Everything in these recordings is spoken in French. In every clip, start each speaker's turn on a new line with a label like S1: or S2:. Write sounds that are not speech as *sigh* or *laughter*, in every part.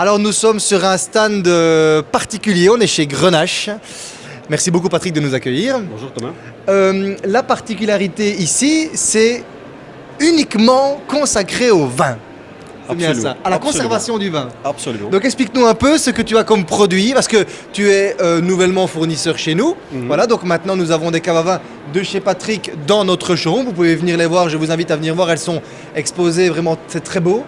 S1: Alors nous sommes sur un stand euh, particulier, on est chez Grenache. Merci beaucoup Patrick de nous accueillir.
S2: Bonjour Thomas.
S1: Euh, la particularité ici, c'est uniquement consacré au vin. C'est bien ça, à la
S2: Absolument.
S1: conservation du vin.
S2: Absolument.
S1: Donc explique-nous un peu ce que tu as comme produit, parce que tu es euh, nouvellement fournisseur chez nous.
S2: Mhm.
S1: Voilà, donc maintenant nous avons des caves à vin de chez Patrick dans notre showroom. Vous pouvez venir les voir, je vous invite à venir voir, elles sont exposées, vraiment c'est très beau.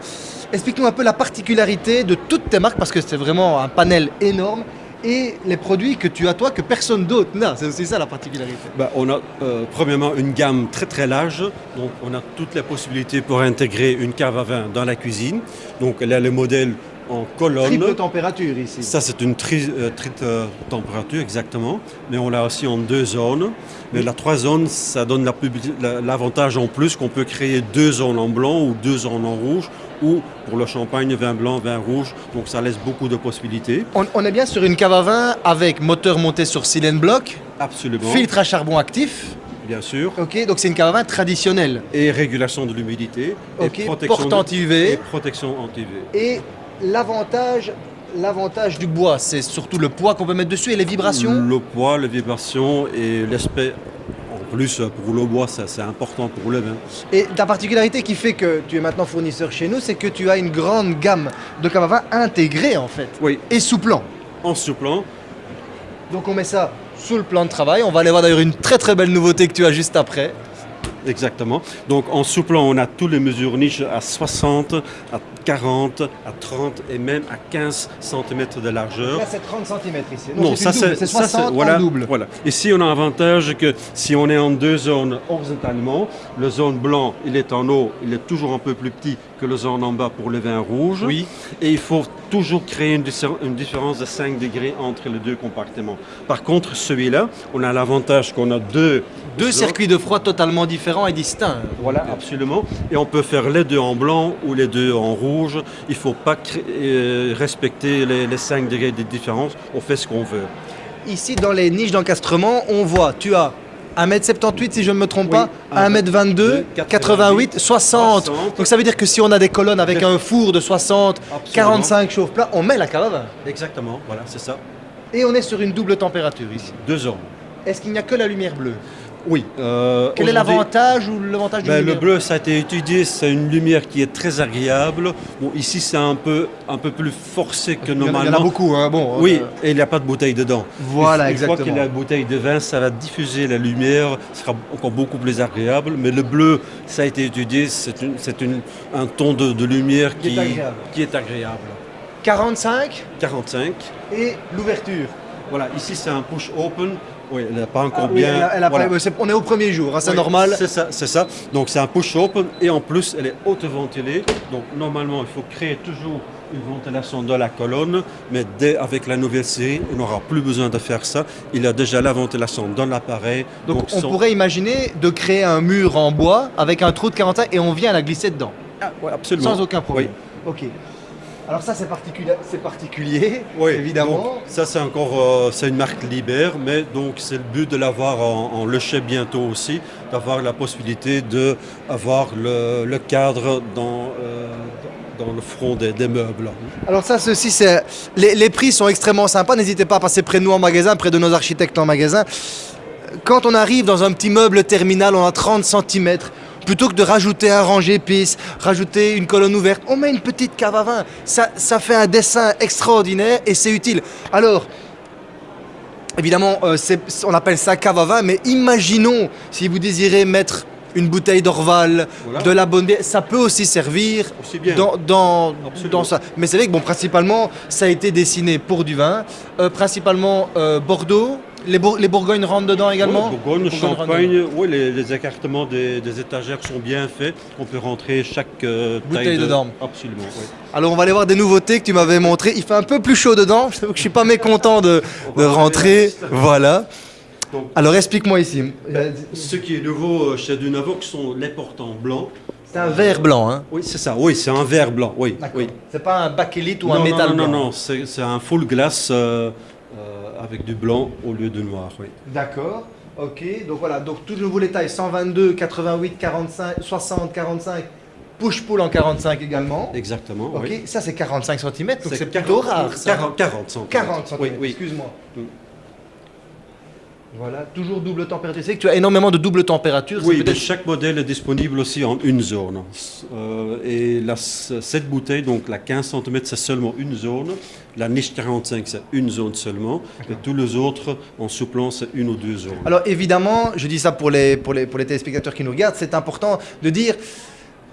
S1: Explique-nous un peu la particularité de toutes tes marques, parce que c'est vraiment un panel énorme, et les produits que tu as toi que personne d'autre n'a. C'est aussi ça la particularité.
S2: Bah, on a euh, premièrement une gamme très très large, donc on a toutes les possibilités pour intégrer une cave à vin dans la cuisine. Donc a le modèle en colonne.
S1: Triple température ici.
S2: Ça c'est une tri, euh, triple, euh, température exactement, mais on l'a aussi en deux zones. Mais la trois zones, ça donne la publi- la- l'avantage en plus qu'on peut créer deux zones en blanc ou deux zones en rouge, ou pour le champagne, vin blanc, vin rouge. Donc ça laisse beaucoup de possibilités.
S1: On, on est bien sur une cave à vin avec moteur monté sur cylindre bloc,
S2: Absolument.
S1: filtre à charbon actif.
S2: Bien sûr.
S1: Ok, donc c'est une cave à vin traditionnelle.
S2: et régulation de l'humidité
S1: Ok,
S2: et protection
S1: porte anti-UV.
S2: et protection anti-UV.
S1: Et l'avantage, l'avantage du bois, c'est surtout le poids qu'on peut mettre dessus et les vibrations?
S2: Le poids, les vibrations et l'aspect. En plus, pour le bois, ça, c'est important pour le vin.
S1: Et la particularité qui fait que tu es maintenant fournisseur chez nous, c'est que tu as une grande gamme de caves à vin intégrée en fait.
S2: Oui,
S1: Et sous plan.
S2: en souplant.
S1: Donc on met ça sous le plan de travail. On va aller voir d'ailleurs une très très belle nouveauté que tu as juste après.
S2: Exactement. Donc en souplant, on a toutes les mesures niches à 60, à 40, à 30 et même à 15 cm de largeur.
S1: Là c'est 30 cm ici.
S2: Non, ça c'est
S1: c'est
S2: ça,
S1: 60
S2: voilà,
S1: en double.
S2: Voilà. Ici, on a un avantage que si on est en deux zones horizontalement, le zone blanc, il est en haut, il est toujours un peu plus petit que le zone en bas pour le vin rouge.
S1: Oui.
S2: Et il faut toujours créer une, différence de 5 degrés entre les deux compartiments. Par contre, celui-là, on a l'avantage qu'on a deux
S1: Deux circuits de froid totalement différents et distincts.
S2: Voilà, absolument. Et on peut faire les deux en blanc ou les deux en rouge. Il ne faut pas euh, respecter les, les 5 degrés de différence. On fait ce qu'on veut.
S1: Ici, dans les niches d'encastrement, on voit, tu as 1m78 si je ne me trompe
S2: Oui,
S1: pas, 1m22, 88, 60.
S2: 60.
S1: Donc ça veut dire que si on a des colonnes avec un four de 60,
S2: Absolument.
S1: 45 chauffe plat, on met la cave.
S2: Exactement, voilà, c'est ça.
S1: Et on est sur une double température ici.
S2: Deux zones.
S1: Est-ce qu'il n'y a que la lumière bleue?
S2: Oui. euh,
S1: Quel est l'avantage ou l'avantage du
S2: ben, Le bleu, ça a été étudié, c'est une lumière qui est très agréable. Bon, ici, c'est un peu, un peu plus forcé que normalement.
S1: Il y en a beaucoup, hein, bon.
S2: Oui,
S1: euh,
S2: et il n'y a pas de bouteille dedans.
S1: Voilà,
S2: Une fois
S1: exactement.
S2: qu'il y a la bouteille de vin, ça va diffuser la lumière, ce sera encore beaucoup plus agréable. Mais le bleu, ça a été étudié, c'est un ton de, de lumière
S1: Qui est agréable.
S2: qui est agréable.
S1: 45
S2: 45.
S1: et l'ouverture.
S2: Voilà, ici c'est un push open. Oui, elle n'a pas encore
S1: Ah oui,
S2: bien.
S1: elle a- elle a
S2: voilà.
S1: pas- c'est- on est au premier jour, hein, c'est
S2: Oui,
S1: normal.
S2: C'est ça, c'est ça. Donc c'est un push open et en plus elle est auto-ventilée. Donc normalement il faut créer toujours une ventilation dans la colonne, mais dès avec la nouvelle série, on n'aura plus besoin de faire ça. Il a déjà la ventilation dans l'appareil.
S1: Donc, on pourrait imaginer de créer un mur en bois avec un trou de 45 et on vient la glisser dedans.
S2: Ah, ouais, absolument.
S1: Sans aucun problème. Ok. Alors ça c'est particulier, c'est particulier,
S2: Oui,
S1: évidemment.
S2: ça c'est encore, euh, c'est une marque Liber, mais donc c'est le but de l'avoir en, en Lechet bientôt aussi, d'avoir la possibilité de avoir le, le cadre dans, euh, dans le front des, des meubles.
S1: Alors ça, ceci, c'est les, les prix sont extrêmement sympas. N'hésitez pas à passer près de nous en magasin, près de nos architectes en magasin. Quand on arrive dans un petit meuble terminal, on a 30 cm. Plutôt que de rajouter un rang épice, rajouter une colonne ouverte, on met une petite cave à vin. Ça, ça fait un dessin extraordinaire et c'est utile. Alors, évidemment, euh, on appelle ça cave à vin, mais imaginons si vous désirez mettre une bouteille d'Orval,
S2: Voilà.
S1: de la bonne bière, ça peut aussi servir
S2: Aussi bien.
S1: dans, dans ça. Mais c'est vrai que bon, principalement, ça a été dessiné pour du vin, Euh, principalement euh, Bordeaux. Les, Bour- les Bourgognes rentrent dedans également?
S2: Oui, Bourgogne, Champagne, oui, les, les écartements des, des étagères sont bien faits. On peut rentrer chaque euh,
S1: Bouteille
S2: taille de-
S1: dedans.
S2: Absolument, oui.
S1: Alors on va aller voir des nouveautés que tu m'avais montrées. Il fait un peu plus chaud dedans. Je que je suis pas mécontent de, de rentrer. Voilà.
S2: Donc,
S1: Alors explique-moi ici.
S2: ce qui est nouveau euh, chez Dunavox sont les portants blancs.
S1: C'est un verre blanc, hein
S2: Oui, c'est ça. Oui, c'est un verre blanc. Oui, oui.
S1: C'est pas un bakélite ou
S2: non,
S1: un
S2: non,
S1: métal
S2: non,
S1: blanc.
S2: non, non, c'est c'est un full glass euh, euh, avec du blanc au lieu de noir. Oui.
S1: D'accord. Ok. Donc voilà. Donc tout de nouveau les tailles 122, 88, 45, 60, 45 push-pull en 45 également.
S2: Exactement.
S1: Ok,
S2: oui.
S1: ça c'est 45 cm, donc c'est
S2: 40
S1: plutôt rare. Ça.
S2: 40, 40 cm.
S1: 40 cm,
S2: Oui, oui.
S1: excuse-moi.
S2: Mm.
S1: Voilà, toujours double température. C'est que tu as énormément de double température.
S2: Oui, mais chaque modèle est disponible aussi en une zone. Euh, et la- cette bouteille, donc la 15 cm, c'est seulement une zone. La niche 45, c'est une zone seulement. Et tous les autres, en souplant, c'est une ou deux zones.
S1: Alors évidemment, je dis ça pour les, pour les, pour les téléspectateurs qui nous regardent, c'est important de dire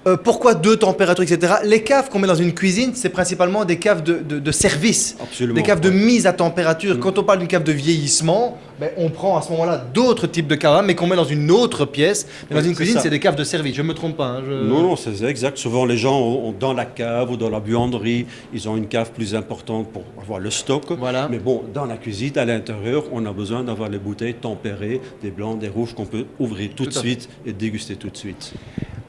S1: euh, pourquoi deux températures, etc. Les caves qu'on met dans une cuisine, c'est principalement des caves de, de- de service,
S2: Absolument.
S1: des caves de mise à température.
S2: Mm.
S1: Quand on parle d'une cave de vieillissement, ben, on prend à ce moment-là d'autres types de caves, mais qu'on met dans une autre pièce. Mais dans une cuisine, c'est des caves de service. Je me trompe pas. hein, je-
S2: Non, non, c'est exact. Souvent, les gens ont, dans la cave ou dans la buanderie, ils ont une cave plus importante pour avoir le stock.
S1: Voilà.
S2: Mais bon, dans la cuisine, à l'intérieur, on a besoin d'avoir les bouteilles tempérées, des blancs, des rouges qu'on peut ouvrir tout,
S1: Tout
S2: de
S1: fait.
S2: suite et déguster tout de suite.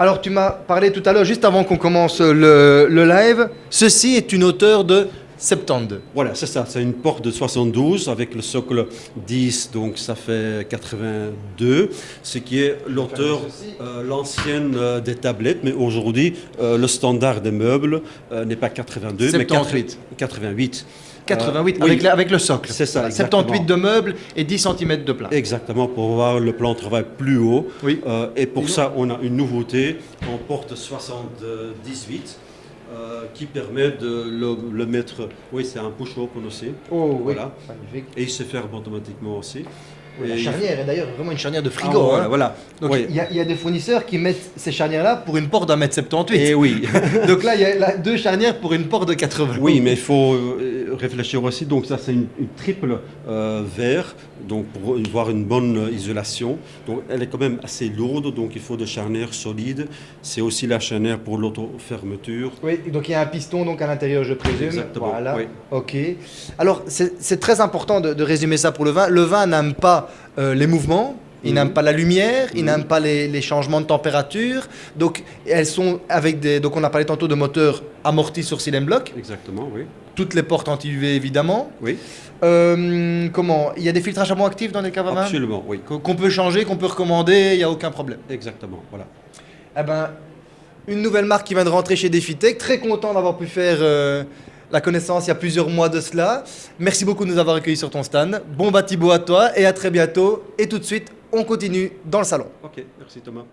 S1: Alors, tu m'as parlé tout à l'heure, juste avant qu'on commence le, le live, ceci est une hauteur de 72.
S2: Voilà, c'est ça. C'est une porte de 72 avec le socle 10, donc ça fait 82, ce qui est l'auteur, euh, l'ancienne euh, des tablettes, mais aujourd'hui, euh, le standard des meubles euh, n'est pas 82, mais
S1: 78.
S2: 88.
S1: 88
S2: Euh,
S1: avec,
S2: oui.
S1: la- avec le socle.
S2: C'est ça,
S1: Voilà,
S2: exactement.
S1: 78 de meubles et 10 cm de plat.
S2: Exactement, pour avoir le plan de travail plus haut.
S1: Oui.
S2: Euh, et pour ça, on a une nouveauté en porte 78 euh, qui permet de le, le mettre. Oui, c'est un push-open aussi.
S1: Oh oui,
S2: Voilà.
S1: magnifique.
S2: Et il se ferme automatiquement aussi.
S1: La charnière est d'ailleurs vraiment une charnière de
S2: Ah,
S1: frigo.
S2: voilà,
S1: hein.
S2: voilà.
S1: Donc
S2: Oui.
S1: il y, a- il y a des fournisseurs qui mettent ces charnières-là pour une porte d'un mètre 78.
S2: Et oui. *laughs*
S1: Donc là, il y a là, deux charnières pour une porte de 80.
S2: Oui, mais il faut euh, réfléchir aussi. Donc ça, c'est une, une triple euh, verre, donc pour avoir une bonne isolation. Donc elle est quand même assez lourde, donc il faut des charnières solides. C'est aussi la charnière pour l'auto-fermeture.
S1: Oui, donc il y a un piston donc à l'intérieur, je présume.
S2: Exactement,
S1: Voilà.
S2: oui.
S1: Ok. Alors c'est c'est très important de, de résumer ça pour le vin. Le vin n'aime pas euh, les mouvements. Il
S2: Mhm.
S1: n'aime pas la lumière, il
S2: Mhm.
S1: n'aime pas les, les changements de température. Donc elles sont avec des. Donc on a parlé tantôt de moteurs amortis sur cylindre bloc.
S2: Exactement, oui.
S1: Toutes les portes anti-UV évidemment.
S2: Oui,
S1: Euh, comment? Il y a des filtrages à bois actifs dans les caves
S2: absolument, oui.
S1: Qu'on qu'on peut changer, qu'on peut recommander, il n'y a aucun problème.
S2: Exactement, voilà.
S1: Eh ben, une nouvelle marque qui vient de rentrer chez Defitech. Très content d'avoir pu faire euh, la connaissance il y a plusieurs mois de cela. Merci beaucoup de nous avoir accueillis sur ton stand. Bon bâtiment à toi et à très bientôt. Et tout de suite, on continue dans le salon.
S2: Ok, merci Thomas.